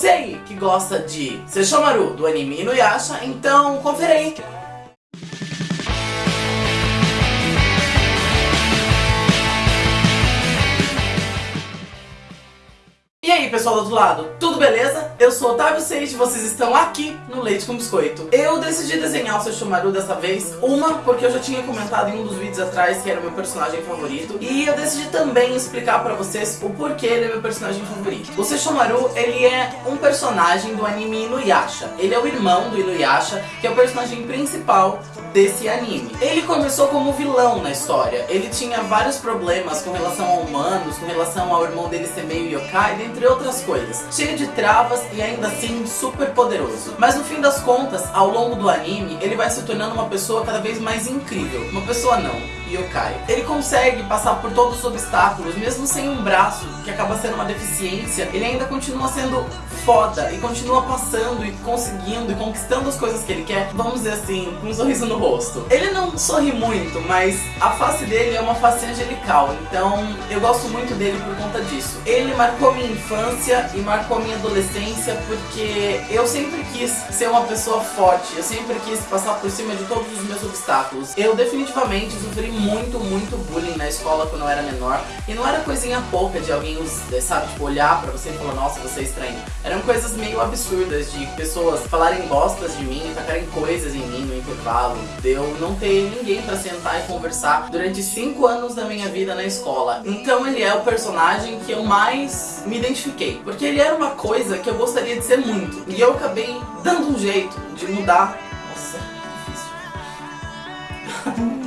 Você aí que gosta de Seishomaru do anime Inuyasha, então confere aí. Pessoal do outro lado, tudo beleza? Eu sou Otávio Seixas e vocês estão aqui no Leite com Biscoito. Eu decidi desenhar o Sesshomaru dessa vez, uma porque eu já tinha comentado em um dos vídeos atrás que era o meu personagem favorito, e eu decidi também explicar pra vocês o porquê ele é meu personagem favorito. O Sesshomaru, ele é um personagem do anime Inuyasha. Ele é o irmão do Inuyasha, que é o personagem principal desse anime. Ele começou como vilão na história. Ele tinha vários problemas com relação a humanos, com relação ao irmão dele ser meio yokai, dentre outras coisas. Cheio de travas e ainda assim super poderoso. Mas no fim das contas, ao longo do anime, ele vai se tornando uma pessoa cada vez mais incrível. Uma pessoa não, yokai. Ele consegue passar por todos os obstáculos, mesmo sem um braço, que acaba sendo uma deficiência, ele ainda continua sendo foda e continua passando e conseguindo e conquistando as coisas que ele quer, vamos dizer assim, com um sorriso no rosto. Ele não sorri muito, mas a face dele é uma face angelical, então eu gosto muito dele por conta disso. Ele marcou minha infância e marcou minha adolescência porque eu sempre quis ser uma pessoa forte, eu sempre quis passar por cima de todos os meus obstáculos. Eu definitivamente sofri muito, muito bullying na escola quando eu era menor e não era coisinha pouca de alguém, sabe, tipo, olhar pra você e falar, nossa, você é estranho. Eram coisas meio absurdas de pessoas falarem bostas de mim, tacarem coisas em mim no intervalo, de eu não ter ninguém pra sentar e conversar durante cinco anos da minha vida na escola. Então ele é o personagem que eu mais me identifiquei, porque ele era uma coisa que eu gostaria de ser muito, e eu acabei dando um jeito de mudar. Nossa, difícil.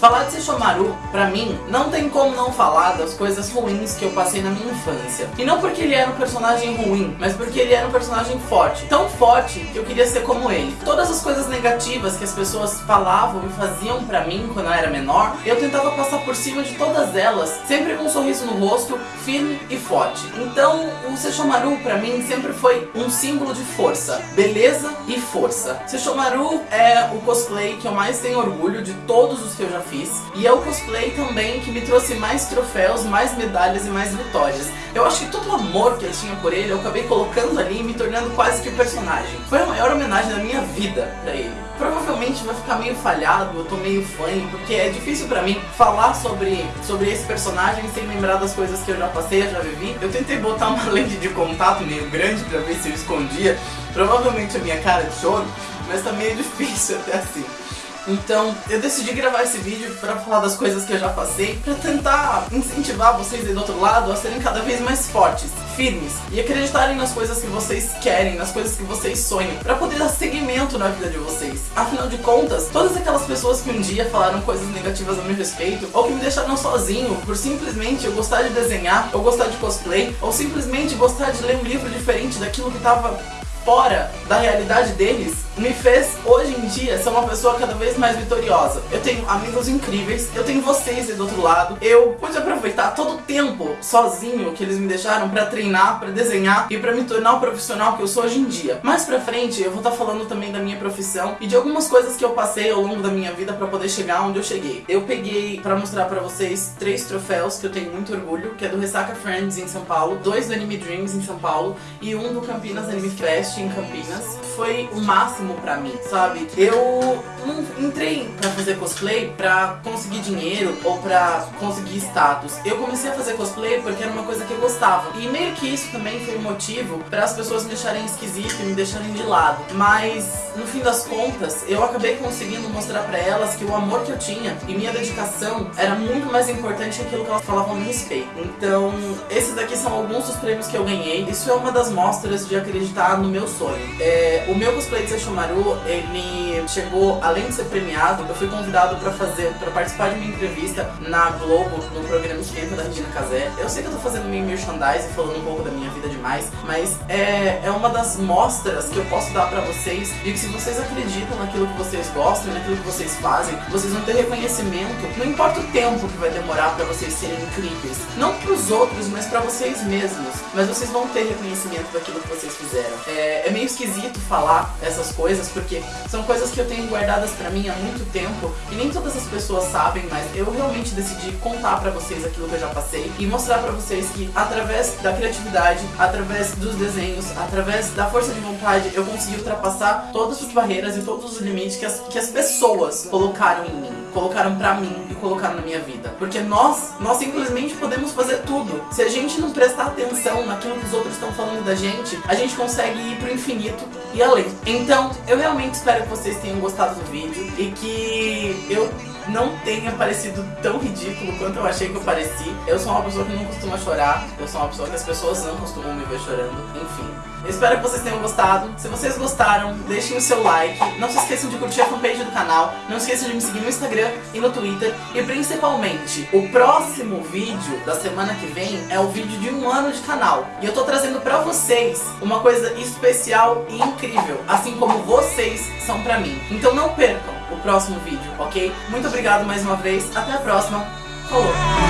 Falar de Sesshomaru, pra mim, não tem como não falar das coisas ruins que eu passei na minha infância. E não porque ele era um personagem ruim, mas porque ele era um personagem forte. Tão forte que eu queria ser como ele. Todas as coisas negativas que as pessoas falavam e faziam pra mim quando eu era menor, eu tentava passar por cima de todas elas, sempre com um sorriso no rosto, firme e forte. Então, o Sesshomaru pra mim sempre foi um símbolo de força, beleza e força. Sesshomaru é o cosplay que eu mais tenho orgulho de todos os que eu já fiz. E é o cosplay também que me trouxe mais troféus, mais medalhas e mais vitórias. Eu acho que todo o amor que eu tinha por ele, eu acabei colocando ali e me tornando quase que o personagem. Foi a maior homenagem da minha vida pra ele. Provavelmente vai ficar meio falhado, eu tô meio fã, porque é difícil pra mim falar sobre, sobre esse personagem sem lembrar das coisas que eu já passei, eu já vivi. Eu tentei botar uma lente de contato meio grande pra ver se eu escondia, provavelmente a minha cara de choro, mas tá meio difícil até assim. Então eu decidi gravar esse vídeo pra falar das coisas que eu já passei, pra tentar incentivar vocês aí do outro lado a serem cada vez mais fortes, firmes e acreditarem nas coisas que vocês querem, nas coisas que vocês sonham, pra poder dar seguimento na vida de vocês. Afinal de contas, todas aquelas pessoas que um dia falaram coisas negativas a meu respeito, ou que me deixaram sozinho por simplesmente eu gostar de desenhar, ou gostar de cosplay, ou simplesmente gostar de ler um livro diferente daquilo que tava fora da realidade deles, me fez, hoje em dia, ser uma pessoa cada vez mais vitoriosa. Eu tenho amigos incríveis, eu tenho vocês do outro lado. Eu pude aproveitar todo o tempo sozinho que eles me deixaram pra treinar, pra desenhar e pra me tornar o profissional que eu sou hoje em dia. Mais pra frente, eu vou estar tá falando também da minha profissão e de algumas coisas que eu passei ao longo da minha vida pra poder chegar onde eu cheguei. Eu peguei pra mostrar pra vocês três troféus que eu tenho muito orgulho, que é do Ressaca Friends em São Paulo, dois do Anime Dreams em São Paulo e um do Campinas Anime Fest em Campinas. Foi o máximo pra mim, sabe? Eu não entrei pra fazer cosplay pra conseguir dinheiro ou pra conseguir status. Eu comecei a fazer cosplay porque era uma coisa que eu gostava. E meio que isso também foi um motivo para as pessoas me acharem esquisito e me deixarem de lado. Mas, no fim das contas, eu acabei conseguindo mostrar pra elas que o amor que eu tinha e minha dedicação era muito mais importante que aquilo que elas falavam no espelho. Então, esses daqui são alguns dos prêmios que eu ganhei. Isso é uma das mostras de acreditar no meu sonho. É, o meu cosplay de Sesshomaru, ele chegou, além de ser premiado, eu fui convidado pra fazer, pra participar de uma entrevista na Globo, no programa Esquenta da Regina Casé. Eu sei que eu tô fazendo meio merchandising, falando um pouco da minha vida demais, mas é, é uma das mostras que eu posso dar pra vocês de que se vocês acreditam naquilo que vocês gostam, naquilo que vocês fazem, vocês vão ter reconhecimento, não importa o tempo que vai demorar pra vocês serem incríveis. Não pros outros, mas pra vocês mesmos. Mas vocês vão ter reconhecimento daquilo que vocês fizeram. É, é, é, meio esquisito falar essas coisas, porque são coisas que eu tenho guardadas pra mim há muito tempo e nem todas as pessoas sabem, mas eu realmente decidi contar pra vocês aquilo que eu já passei e mostrar pra vocês que através da criatividade, através dos desenhos, através da força de vontade, eu consegui ultrapassar todas as barreiras e todos os limites que as, que as pessoas colocaram em mim, colocaram pra mim e colocaram na minha vida. Porque nós, nós simplesmente podemos fazer tudo. Se a gente não prestar atenção naquilo que os outros estão falando da gente, a gente consegue ir pro infinito e além. Então, eu realmente espero que vocês tenham gostado do vídeo e que eu não tenha parecido tão ridículo quanto eu achei que eu pareci. Eu sou uma pessoa que não costuma chorar, eu sou uma pessoa que as pessoas não costumam me ver chorando, enfim. Eu espero que vocês tenham gostado. Se vocês gostaram, deixem o seu like. Não se esqueçam de curtir a fanpage do canal. Não se esqueçam de me seguir no Instagram e no Twitter. E principalmente, o próximo vídeo da semana que vem é o vídeo de um ano de canal. E eu tô trazendo pra vocês uma coisa especial e incrível. Assim como vocês são pra mim. Então não percam o próximo vídeo, ok? Muito obrigado mais uma vez. Até a próxima. Falou!